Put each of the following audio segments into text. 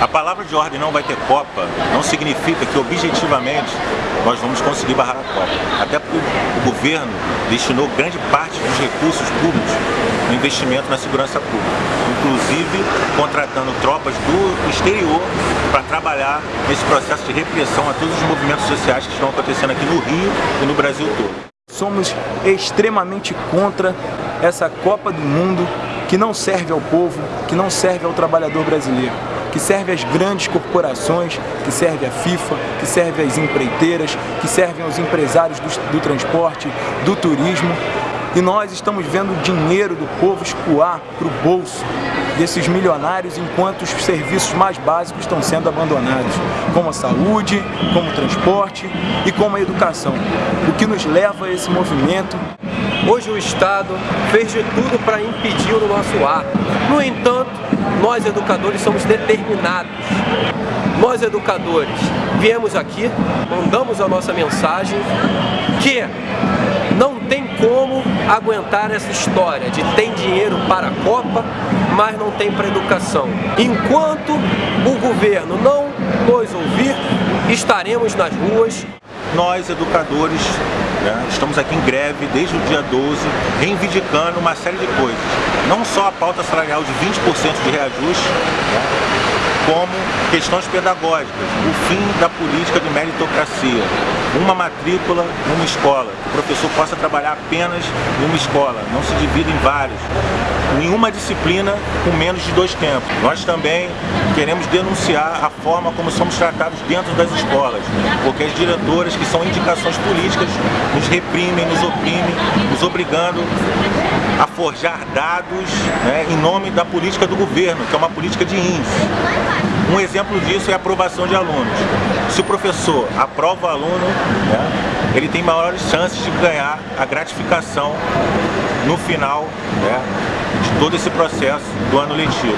A palavra de ordem não vai ter Copa não significa que objetivamente nós vamos conseguir barrar a Copa. Até porque o governo destinou grande parte dos recursos públicos no investimento na segurança pública, inclusive contratando tropas do exterior para trabalhar nesse processo de repressão a todos os movimentos sociais que estão acontecendo aqui no Rio e no Brasil todo. Somos extremamente contra essa Copa do Mundo que não serve ao povo, que não serve ao trabalhador brasileiro que serve às grandes corporações, que serve à FIFA, que serve às empreiteiras, que servem aos empresários do, do transporte, do turismo. E nós estamos vendo o dinheiro do povo escoar para o bolso desses milionários enquanto os serviços mais básicos estão sendo abandonados, como a saúde, como o transporte e como a educação. O que nos leva a esse movimento Hoje o Estado fez de tudo para impedir o nosso ato. No entanto, nós educadores somos determinados. Nós educadores viemos aqui, mandamos a nossa mensagem que não tem como aguentar essa história de tem dinheiro para a Copa, mas não tem para a educação. Enquanto o governo não nos ouvir, estaremos nas ruas. Nós, educadores, né? Estamos aqui em greve desde o dia 12, reivindicando uma série de coisas. Não só a pauta salarial de 20% de reajuste, né? como questões pedagógicas, o fim da política de meritocracia, uma matrícula numa escola, que o professor possa trabalhar apenas em uma escola, não se divida em várias, nenhuma disciplina com menos de dois tempos. Nós também queremos denunciar a forma como somos tratados dentro das escolas, porque as diretoras, que são indicações políticas, nos reprimem, nos oprimem, nos obrigando a forjar dados né, em nome da política do governo, que é uma política de índice. Um exemplo disso é a aprovação de alunos. Se o professor aprova o aluno, né, ele tem maiores chances de ganhar a gratificação no final né, todo esse processo do ano letivo.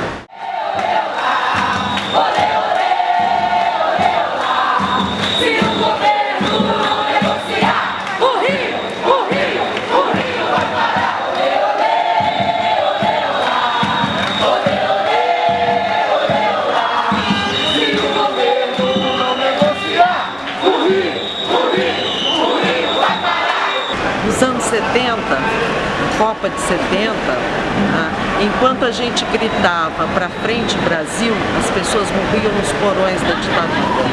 nos anos 70, Copa de 70, né, enquanto a gente gritava para frente Brasil, as pessoas morriam nos porões da ditadura.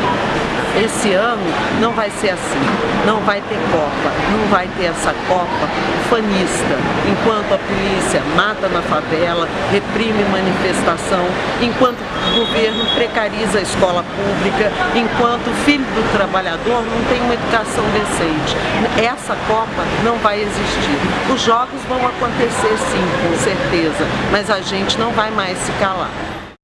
Esse ano não vai ser assim, não vai ter Copa, não vai ter essa Copa fanista, enquanto a polícia mata na favela, reprime manifestação, enquanto o governo precariza a escola pública, enquanto o filho do trabalhador não tem uma educação decente. Essa Copa não vai existir. Os jogos vão acontecer sim, com certeza, mas a gente não vai mais se calar.